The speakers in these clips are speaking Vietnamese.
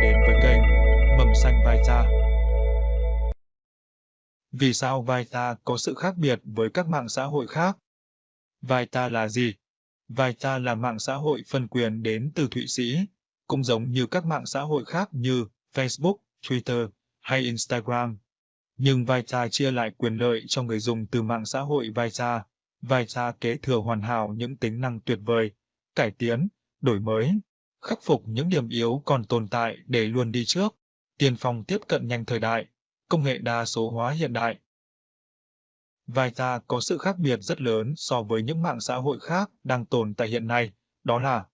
đến với kênh Mầm xanh Vita. Vì sao Vita có sự khác biệt với các mạng xã hội khác? Vita là gì? Vita là mạng xã hội phân quyền đến từ Thụy Sĩ, cũng giống như các mạng xã hội khác như Facebook, Twitter hay Instagram. Nhưng Vita chia lại quyền lợi cho người dùng từ mạng xã hội Vita. Vita kế thừa hoàn hảo những tính năng tuyệt vời, cải tiến, đổi mới, khắc phục những điểm yếu còn tồn tại để luôn đi trước, tiên phong tiếp cận nhanh thời đại, công nghệ đa số hóa hiện đại. Vita có sự khác biệt rất lớn so với những mạng xã hội khác đang tồn tại hiện nay, đó là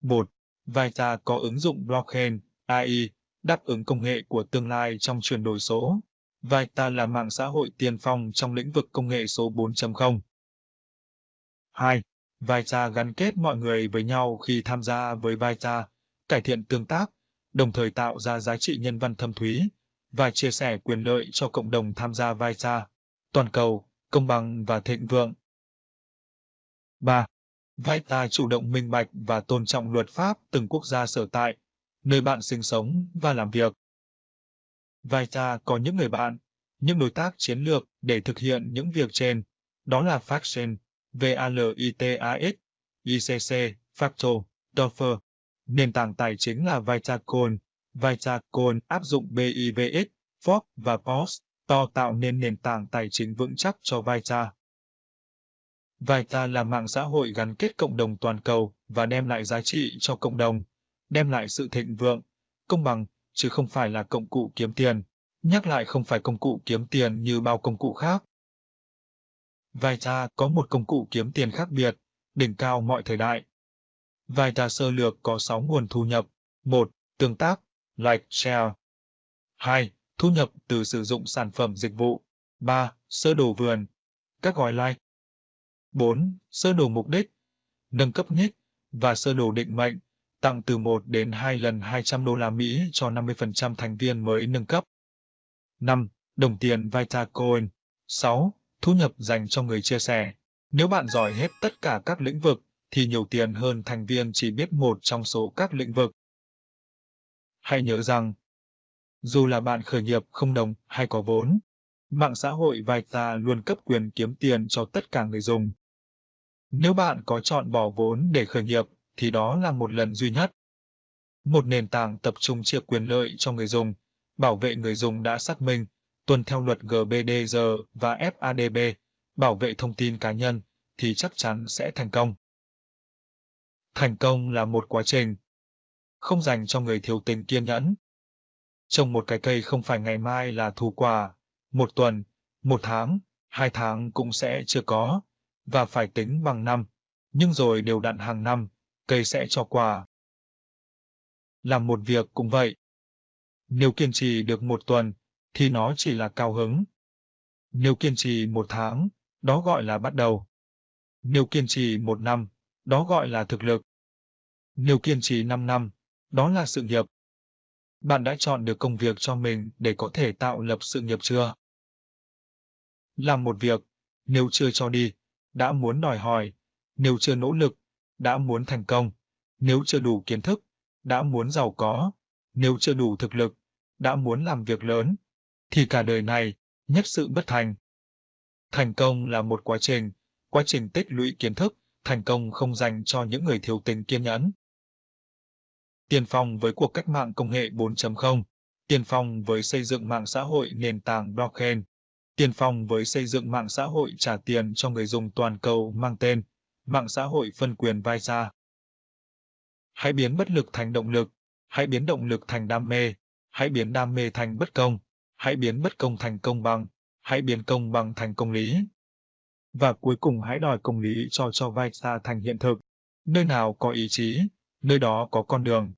1. Vita có ứng dụng blockchain, AI, đáp ứng công nghệ của tương lai trong chuyển đổi số. Vita là mạng xã hội tiên phong trong lĩnh vực công nghệ số 4.0. 2 vai cha gắn kết mọi người với nhau khi tham gia với vai cha, cải thiện tương tác, đồng thời tạo ra giá trị nhân văn thâm thúy và chia sẻ quyền lợi cho cộng đồng tham gia vai cha, toàn cầu, công bằng và thịnh vượng. 3. Vita chủ động minh bạch và tôn trọng luật pháp từng quốc gia sở tại, nơi bạn sinh sống và làm việc. Vai Vita có những người bạn, những đối tác chiến lược để thực hiện những việc trên, đó là Faction, VALITAX, ICC, Facto, Dofer. Nền tảng tài chính là Vitacon. Vitacon áp dụng BIVX, Fork và POS, to tạo nên nền tảng tài chính vững chắc cho Vita. Vita là mạng xã hội gắn kết cộng đồng toàn cầu và đem lại giá trị cho cộng đồng, đem lại sự thịnh vượng, công bằng, chứ không phải là công cụ kiếm tiền. Nhắc lại không phải công cụ kiếm tiền như bao công cụ khác. Vita có một công cụ kiếm tiền khác biệt, đỉnh cao mọi thời đại. Vita sơ lược có 6 nguồn thu nhập. 1. Tương tác, like, share. 2. Thu nhập từ sử dụng sản phẩm dịch vụ. 3. Sơ đồ vườn, các gói like. 4. Sơ đồ mục đích, nâng cấp nick và sơ đồ định mệnh, tặng từ 1 đến 2 lần 200 đô la Mỹ cho 50% thành viên mới nâng cấp. 5. Đồng tiền Vitacoin. 6 thu nhập dành cho người chia sẻ. Nếu bạn giỏi hết tất cả các lĩnh vực, thì nhiều tiền hơn thành viên chỉ biết một trong số các lĩnh vực. Hãy nhớ rằng, dù là bạn khởi nghiệp không đồng hay có vốn, mạng xã hội Vita luôn cấp quyền kiếm tiền cho tất cả người dùng. Nếu bạn có chọn bỏ vốn để khởi nghiệp, thì đó là một lần duy nhất. Một nền tảng tập trung chia quyền lợi cho người dùng, bảo vệ người dùng đã xác minh tuân theo luật GBDR và FADB, bảo vệ thông tin cá nhân, thì chắc chắn sẽ thành công. Thành công là một quá trình, không dành cho người thiếu tình kiên nhẫn. Trồng một cái cây không phải ngày mai là thu quả, một tuần, một tháng, hai tháng cũng sẽ chưa có, và phải tính bằng năm, nhưng rồi đều đặn hàng năm, cây sẽ cho quả. Làm một việc cũng vậy. Nếu kiên trì được một tuần, thì nó chỉ là cao hứng. Nếu kiên trì một tháng, đó gọi là bắt đầu. Nếu kiên trì một năm, đó gọi là thực lực. Nếu kiên trì 5 năm, đó là sự nghiệp. Bạn đã chọn được công việc cho mình để có thể tạo lập sự nghiệp chưa? Làm một việc, nếu chưa cho đi, đã muốn đòi hỏi, nếu chưa nỗ lực, đã muốn thành công, nếu chưa đủ kiến thức, đã muốn giàu có, nếu chưa đủ thực lực, đã muốn làm việc lớn, thì cả đời này, nhất sự bất thành. Thành công là một quá trình, quá trình tích lũy kiến thức, thành công không dành cho những người thiếu tình kiên nhẫn. Tiên phong với cuộc cách mạng công nghệ 4.0, tiên phong với xây dựng mạng xã hội nền tảng blockchain, tiên phong với xây dựng mạng xã hội trả tiền cho người dùng toàn cầu mang tên mạng xã hội phân quyền vai xa. Hãy biến bất lực thành động lực, hãy biến động lực thành đam mê, hãy biến đam mê thành bất công, hãy biến bất công thành công bằng, hãy biến công bằng thành công lý. Và cuối cùng hãy đòi công lý cho cho vai xa thành hiện thực. Nơi nào có ý chí, nơi đó có con đường.